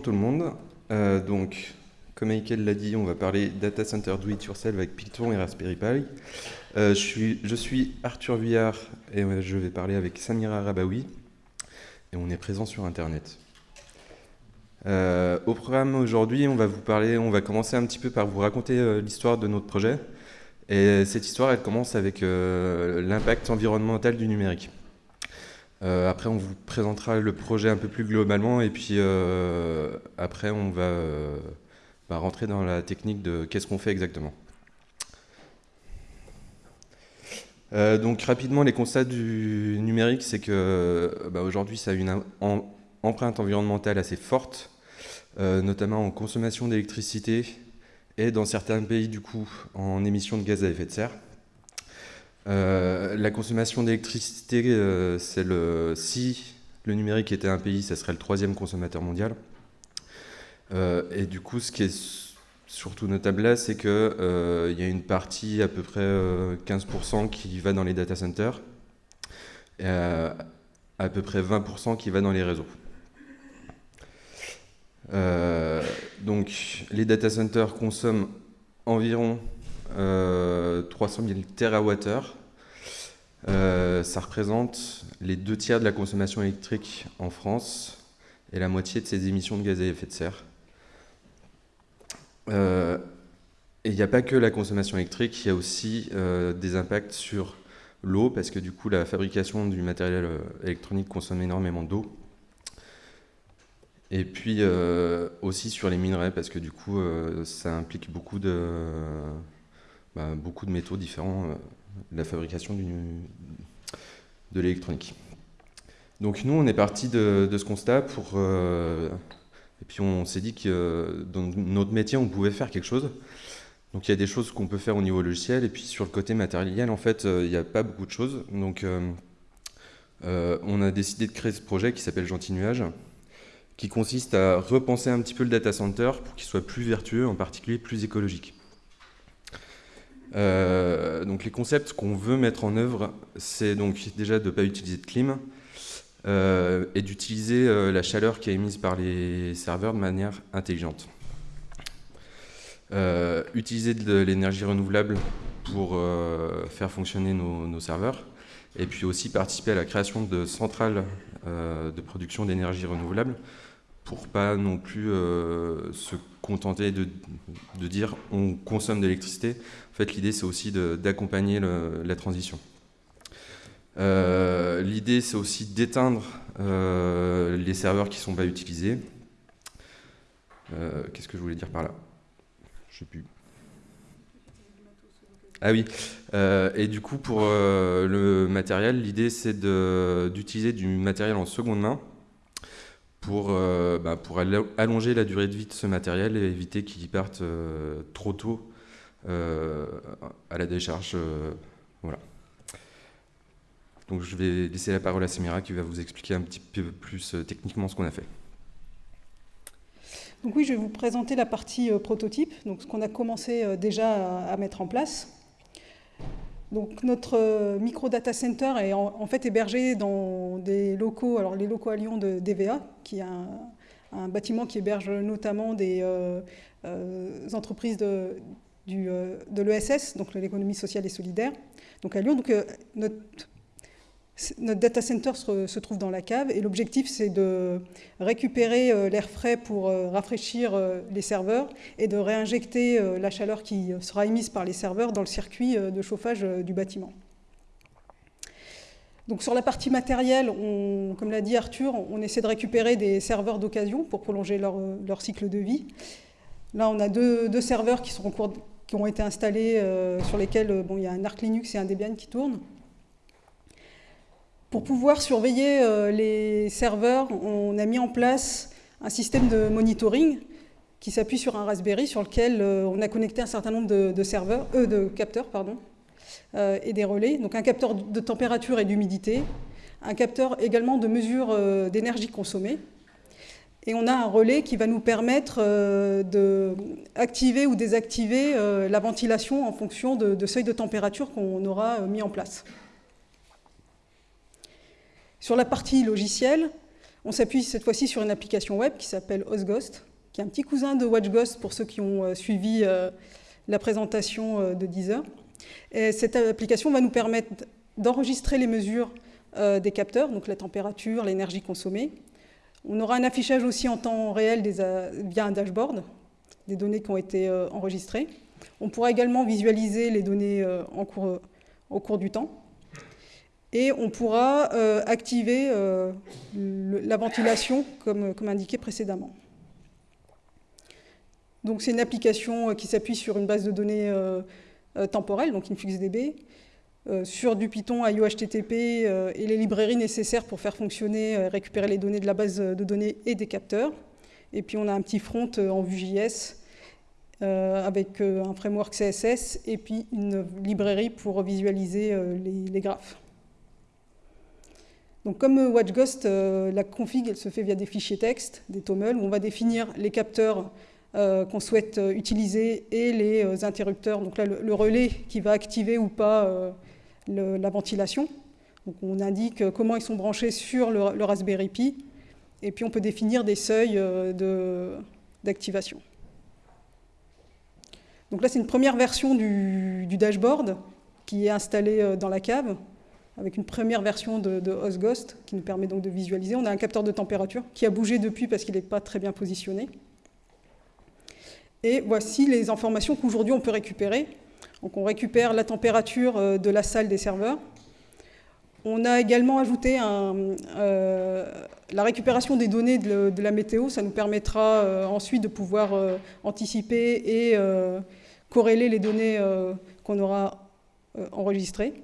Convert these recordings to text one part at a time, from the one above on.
tout le monde. Euh, donc, comme Michael l'a dit, on va parler Data Center Do It Yourself avec Python et Raspberry Pi. Euh, je, suis, je, suis, Arthur Vuillard et je vais parler avec Samira Rabaoui. Et on est présent sur Internet. Euh, au programme aujourd'hui, on va vous parler, on va commencer un petit peu par vous raconter l'histoire de notre projet. Et cette histoire, elle commence avec l'impact environnemental du numérique. Euh, après, on vous présentera le projet un peu plus globalement et puis euh, après, on va, euh, bah, rentrer dans la technique de qu'est-ce qu'on fait exactement. donc rapidement, les constats du numérique, c'est que bah, aujourd'hui, ça a une empreinte environnementale assez forte, notamment en consommation d'électricité et dans certains pays, du coup, en émissions de gaz à effet de serre. Euh, la consommation d'électricité, euh, si le numérique était un pays, ça serait le troisième consommateur mondial. Euh, et du coup, ce qui est surtout notable là, c'est qu'il y a une partie à peu près 15% qui va dans les data centers, et à peu près 20% qui va dans les réseaux. donc, les data centers consomment environ 300 000 TWh. Euh, ça représente les deux tiers de la consommation électrique en France et la moitié de ses émissions de gaz à effet de serre. Euh, et il n'y a pas que la consommation électrique, il y a aussi euh, des impacts sur l'eau, parce que du coup la fabrication du matériel électronique consomme énormément d'eau. Et puis aussi sur les minerais, parce que du coup ça implique beaucoup de, bah, beaucoup de métaux différents, euh, de la fabrication de l'électronique. Donc nous, on est parti de, ce constat pour... Euh, et puis on s'est dit que dans notre métier, on pouvait faire quelque chose. Donc il y a des choses qu'on peut faire au niveau logiciel, et puis sur le côté matériel, en fait, euh, il n'y a pas beaucoup de choses. Donc on a décidé de créer ce projet qui s'appelle Gentil Nuage, qui consiste à repenser un petit peu le data center pour qu'il soit plus vertueux, en particulier plus écologique. Euh, donc les concepts qu'on veut mettre en œuvre, c'est donc déjà de ne pas utiliser de clim euh, et d'utiliser euh, la chaleur qui est émise par les serveurs de manière intelligente. utiliser de l'énergie renouvelable pour faire fonctionner nos, serveurs et puis aussi participer à la création de centrales de production d'énergie renouvelable pour pas non plus se contenter de, de, dire on consomme de l'électricité, fait, l'idée, c'est aussi d'accompagner la transition. Euh, l'idée, c'est aussi d'éteindre euh, les serveurs qui ne sont pas utilisés. Euh, qu'est-ce que je voulais dire par là? Je sais plus. Ah oui. et du coup, pour le matériel, l'idée, c'est d'utiliser du matériel en seconde main pour, bah, pour allonger la durée de vie de ce matériel et éviter qu'il parte trop tôt euh, à la décharge. Euh, voilà. Donc je vais laisser la parole à Samira qui va vous expliquer un petit peu plus euh, techniquement ce qu'on a fait. Donc oui, je vais vous présenter la partie prototype, donc ce qu'on a commencé déjà à, mettre en place. Donc notre micro data center est en, fait hébergé dans des locaux, alors les locaux à Lyon de DVA, qui est un, bâtiment qui héberge notamment des entreprises de, euh, de l'ESS, donc l'économie sociale et solidaire, donc à Lyon. Donc, euh, notre, data center se, trouve dans la cave et l'objectif c'est de récupérer euh, l'air frais pour rafraîchir les serveurs et de réinjecter la chaleur qui sera émise par les serveurs dans le circuit de chauffage du bâtiment. Donc sur la partie matérielle, comme l'a dit Arthur, on essaie de récupérer des serveurs d'occasion pour prolonger leur, cycle de vie. Là, on a deux, serveurs qui ont été installés, euh, sur lesquels euh, bon, il y a un Arc Linux et un Debian qui tournent. Pour pouvoir surveiller euh, les serveurs, on a mis en place un système de monitoring qui s'appuie sur un Raspberry sur lequel on a connecté un certain nombre de, serveurs, de capteurs pardon, et des relais. Donc un capteur de température et d'humidité, un capteur également de mesure d'énergie consommée, et on a un relais qui va nous permettre euh, d'activer ou désactiver euh, la ventilation en fonction de, seuils de température qu'on aura euh, mis en place. Sur la partie logicielle, On s'appuie cette fois-ci sur une application web qui s'appelle OsGhost, qui est un petit cousin de WatchGhost pour ceux qui ont suivi la présentation de Deezer. Et cette application va nous permettre d'enregistrer les mesures des capteurs, donc la température, l'énergie consommée. On aura un affichage aussi en temps réel via un dashboard, des données qui ont été enregistrées. On pourra également visualiser les données euh, au cours du temps. Et on pourra euh, activer euh, la ventilation comme, indiqué précédemment. Donc c'est une application qui s'appuie sur une base de données temporelle, donc InfluxDB, sur du Python à et les librairies nécessaires pour faire fonctionner, récupérer les données de la base de données et des capteurs. Et puis on a un petit front en Vue.js euh, avec euh, un framework CSS et puis une librairie pour visualiser euh, les, graphes. Donc comme WatchGhost, la config se fait via des fichiers texte, des TOML, où on va définir les capteurs qu'on souhaite utiliser et les interrupteurs, donc là le, relais qui va activer ou pas la ventilation. On indique comment ils sont branchés sur le, Raspberry Pi, et puis on peut définir des seuils d'activation. Donc là, c'est une première version du, dashboard qui est installée euh, dans la cave, avec une première version de, de HostGhost qui nous permet donc de visualiser. On a un capteur de température qui a bougé depuis parce qu'il n'est pas très bien positionné. Et voici les informations qu'aujourd'hui on peut récupérer. Donc on récupère la température euh, de la salle des serveurs. On a également ajouté euh, la récupération des données de, la météo. Ça nous permettra ensuite de pouvoir anticiper et corréler les données euh, qu'on aura euh, enregistrées.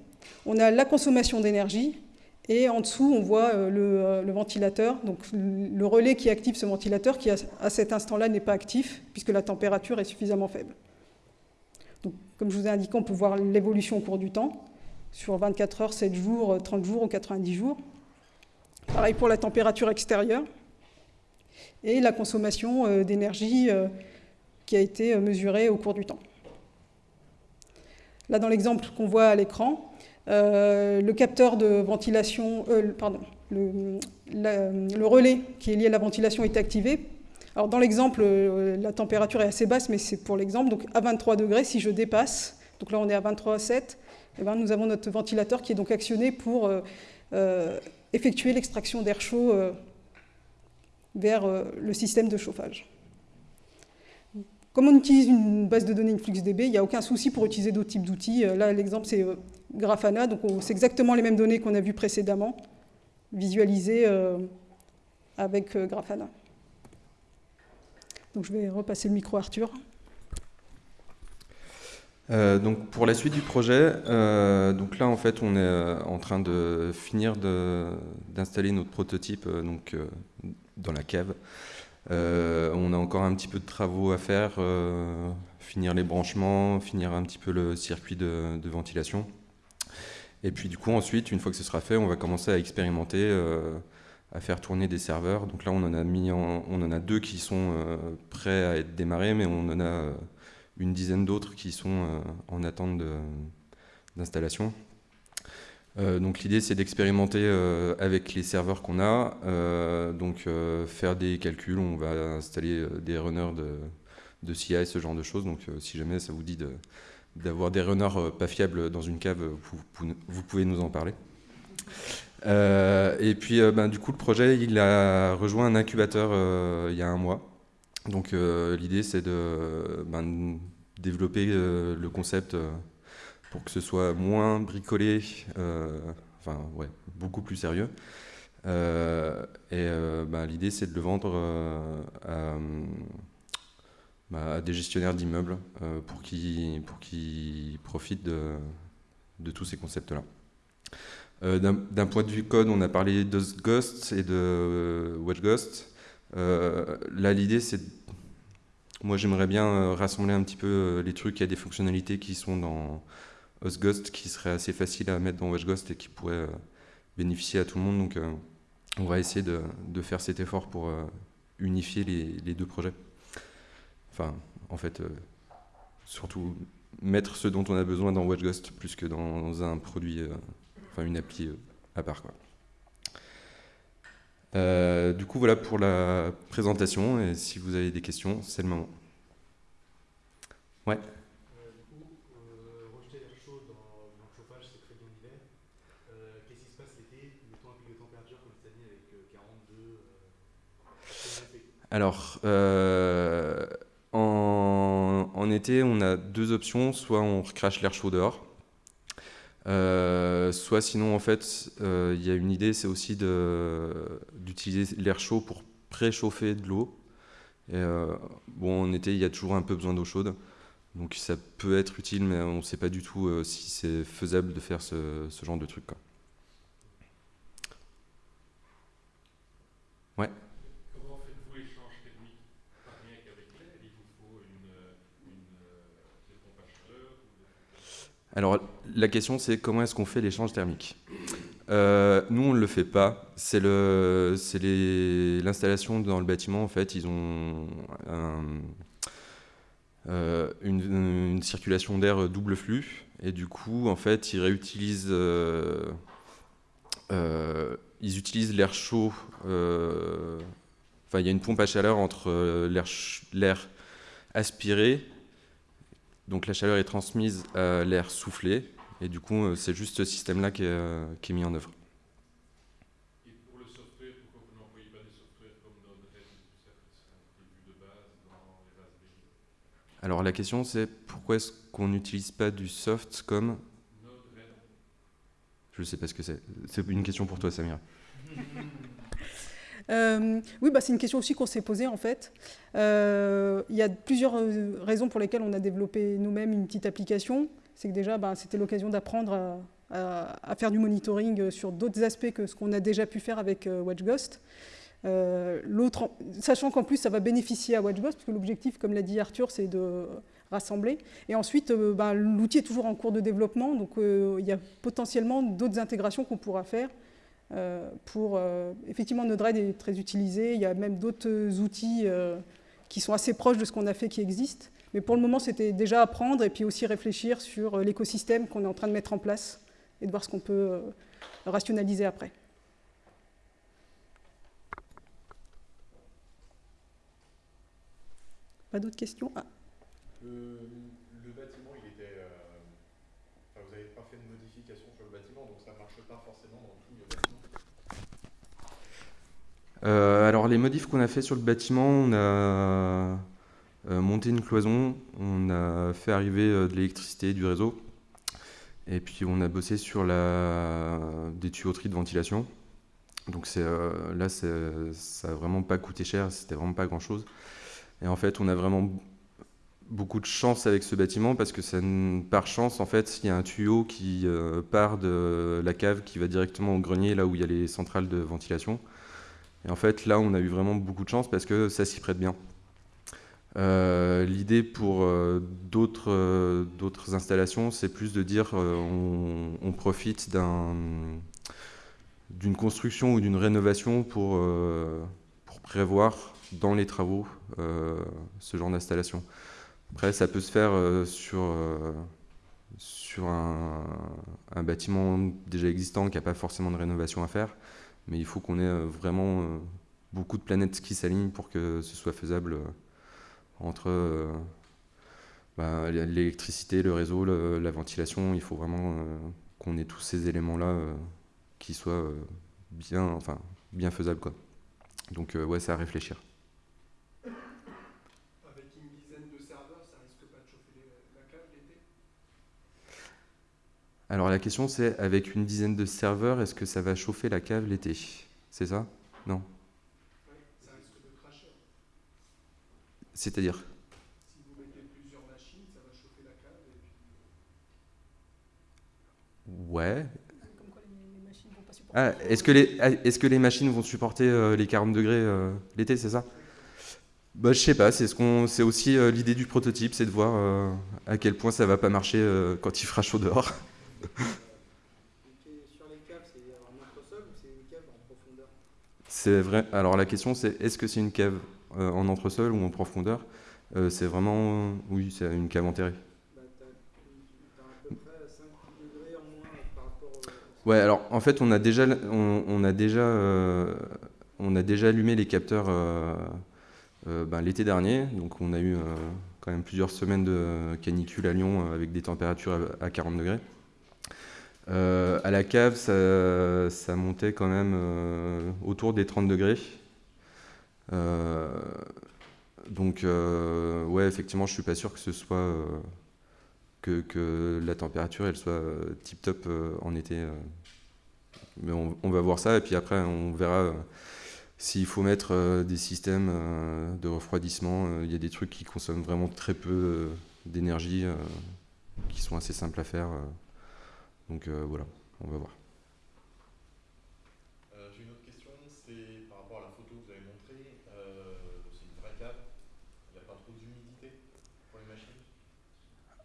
On a la consommation d'énergie, et en dessous, on voit euh, le, ventilateur, donc le relais qui active ce ventilateur, qui à cet instant-là n'est pas actif, puisque la température est suffisamment faible. Comme je vous ai indiqué, on peut voir l'évolution au cours du temps, sur 24 heures, 7 jours, 30 jours ou 90 jours. Pareil pour la température extérieure, et la consommation d'énergie qui a été mesurée au cours du temps. Là, dans l'exemple qu'on voit à l'écran, euh, le capteur de ventilation, euh, pardon, le, relais qui est lié à la ventilation est activé. Alors dans l'exemple, euh, la température est assez basse, mais c'est pour l'exemple. Donc à 23 degrés, si je dépasse, donc là on est à 23,7, eh ben, nous avons notre ventilateur qui est donc actionné pour effectuer l'extraction d'air chaud vers le système de chauffage. Comme on utilise une base de données InfluxDB, il n'y a aucun souci pour utiliser d'autres types d'outils. Euh, là, l'exemple, c'est euh, Grafana, donc c'est exactement les mêmes données qu'on a vues précédemment, visualisées euh, avec Grafana. Donc je vais repasser le micro à Arthur. donc pour la suite du projet, donc là en fait on est en train de finir d'installer notre prototype donc, dans la cave. Euh, on a encore un petit peu de travaux à faire, euh, finir les branchements, finir un petit peu le circuit de, ventilation. Et puis du coup ensuite, une fois que ce sera fait, on va commencer à expérimenter, euh, à faire tourner des serveurs. Donc là on en a, deux qui sont prêts à être démarrés, mais on en a une dizaine d'autres qui sont en attente d'installation. Euh, donc l'idée c'est d'expérimenter euh, avec les serveurs qu'on a, euh, donc faire des calculs, on va installer des runners de, de CI, ce genre de choses, donc si jamais ça vous dit d'avoir des runners pas fiables dans une cave, vous, pouvez nous en parler. et puis ben, du coup le projet il a rejoint un incubateur il y a un mois, donc l'idée c'est de ben, développer le concept pour que ce soit moins bricolé, euh, enfin ouais, beaucoup plus sérieux. Euh, et euh, bah, l'idée c'est de le vendre bah, à, des gestionnaires d'immeubles pour qu'ils profitent de, de, tous ces concepts-là. D'un point de vue code, on a parlé de Ghost et de WatchGhost. là, l'idée, c'est moi, j'aimerais bien rassembler un petit peu les trucs. Il y a des fonctionnalités qui sont dans, HostGhost qui serait assez facile à mettre dans WatchGhost et qui pourrait euh, bénéficier à tout le monde. Donc euh, on va essayer de, faire cet effort pour euh, unifier les, deux projets. Enfin, en fait, surtout mettre ce dont on a besoin dans WatchGhost plus que dans, un produit, enfin une appli à part. Du coup, voilà pour la présentation. Et si vous avez des questions, c'est le moment. Ouais. Alors, euh, en, été, on a deux options. Soit on recrache l'air chaud dehors, euh, soit sinon, en fait, euh, il y a une idée, c'est aussi d'utiliser l'air chaud pour préchauffer de l'eau. bon, en été, il y a toujours un peu besoin d'eau chaude. Donc ça peut être utile, mais on ne sait pas du tout si c'est faisable de faire ce, genre de truc. Alors la question c'est comment est-ce qu'on fait l'échange thermique euh, Nous on ne le fait pas. C'est l'installation dans le bâtiment en fait. Ils ont euh, une, circulation d'air double flux et du coup en fait ils réutilisent euh, ils utilisent l'air chaud. Enfin il y a une pompe à chaleur entre l'air aspiré donc la chaleur est transmise à l'air soufflé, et du coup, euh, c'est juste ce système-là qui, euh, qui, est mis en œuvre. Et pour le software, pourquoi vous n'employez pas des softwares comme Node-RED de base dans les Raspberry? Alors la question, c'est pourquoi est-ce qu'on n'utilise pas du soft comme? Node-RED Je ne sais pas ce que c'est. C'est une question pour toi, Samira. Euh, oui, bah, c'est une question aussi qu'on s'est posée en fait. Euh, il y a plusieurs euh, raisons pour lesquelles on a développé nous-mêmes une petite application. C'est que déjà, bah, c'était l'occasion d'apprendre à, faire du monitoring sur d'autres aspects que ce qu'on a déjà pu faire avec WatchGhost. sachant qu'en plus, ça va bénéficier à WatchGhost, parce que l'objectif, comme l'a dit Arthur, c'est de rassembler. Et ensuite, bah, l'outil est toujours en cours de développement, donc il y a potentiellement d'autres intégrations qu'on pourra faire pour, euh, effectivement, Node-RED est très utilisé. Il y a même d'autres outils euh, qui sont assez proches de ce qu'on a fait qui existent. Mais pour le moment, c'était déjà apprendre et puis aussi réfléchir sur l'écosystème qu'on est en train de mettre en place et de voir ce qu'on peut rationaliser après. Pas d'autres questions? Ah. Euh, alors les modifs qu'on a fait sur le bâtiment, on a euh, monté une cloison, on a fait arriver euh, de l'électricité du réseau, et puis on a bossé sur des tuyauteries de ventilation. Donc là, ça n'a vraiment pas coûté cher, c'était vraiment pas grand chose. Et en fait, on a vraiment beaucoup de chance avec ce bâtiment parce que par chance, en fait, il y a un tuyau qui part de la cave qui va directement au grenier, là où il y a les centrales de ventilation. Et en fait, là, on a eu vraiment beaucoup de chance parce que ça s'y prête bien. Euh, l'idée pour euh, euh, d'autres installations, c'est plus de dire on, profite d'une construction ou d'une rénovation pour, prévoir dans les travaux ce genre d'installation. Après, ça peut se faire sur, un, bâtiment déjà existant qui n'a pas forcément de rénovation à faire mais il faut qu'on ait euh, vraiment euh, beaucoup de planètes qui s'alignent pour que ce soit faisable euh, entre bah, l'électricité, le réseau, la ventilation. Il faut vraiment qu'on ait tous ces éléments-là qui soient bien, enfin, bien faisables. Quoi. Donc ouais, c'est à réfléchir. Alors la question c'est, avec une dizaine de serveurs, est-ce que ça va chauffer la cave l'été? C'est ça? Non? Ça risque de cracher. C'est-à-dire? Si vous mettez plusieurs machines, ça va chauffer la cave Ouais. Ah, est-ce que, les, est que les machines vont supporter euh, les 40 degrés euh, l'été, c'est ça? Bah, Je sais pas, c'est ce aussi euh, l'idée du prototype, c'est de voir à quel point ça va pas marcher quand il fera chaud dehors. C'est vrai. Alors la question c'est est-ce que c'est une cave euh, en entresol ou en profondeur? Euh, C'est vraiment oui, c'est une cave enterrée. Ouais, alors en fait on a déjà on, a déjà euh, on a déjà allumé les capteurs ben, l'été dernier, donc on a eu quand même plusieurs semaines de canicule à Lyon avec des températures à 40 degrés. À la cave, ça, montait quand même autour des 30 degrés. donc, ouais, effectivement, je suis pas sûr que ce soit que, la température elle soit tip top en été. Mais on, va voir ça et puis après on verra s'il faut mettre des systèmes de refroidissement. Il y a des trucs qui consomment vraiment très peu d'énergie, qui sont assez simples à faire. Donc voilà, on va voir. J'ai une autre question, c'est par rapport à la photo que vous avez montrée. c'est une vraie cave, il n'y a pas trop d'humidité pour les machines?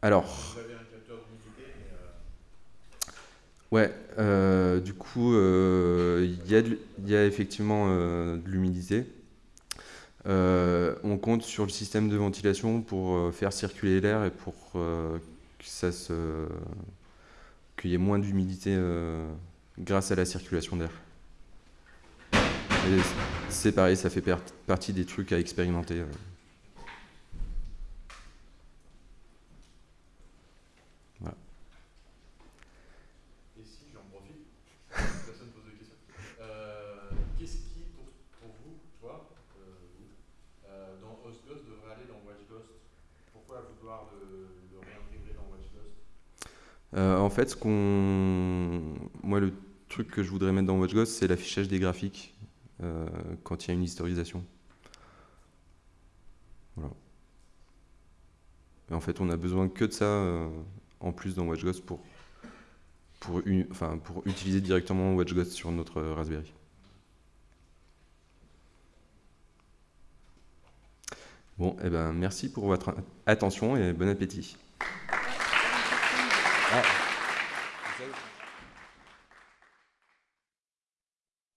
Alors. Vous avez un capteur d'humidité. Ouais, euh, du coup, euh, il y, a effectivement euh, de l'humidité. on compte sur le système de ventilation pour faire circuler l'air et pour qu'il y ait moins d'humidité grâce à la circulation d'air. C'est pareil, ça fait partie des trucs à expérimenter. Euh, en fait, ce qu'on... moi, le truc que je voudrais mettre dans WatchGhost, c'est l'affichage des graphiques euh, quand il y a une historisation. Et en fait, on a besoin que de ça euh, en plus dans WatchGhost pour, pour, enfin, pour utiliser directement WatchGhost sur notre Raspberry. Bon, eh ben, merci pour votre attention et bon appétit. Ah.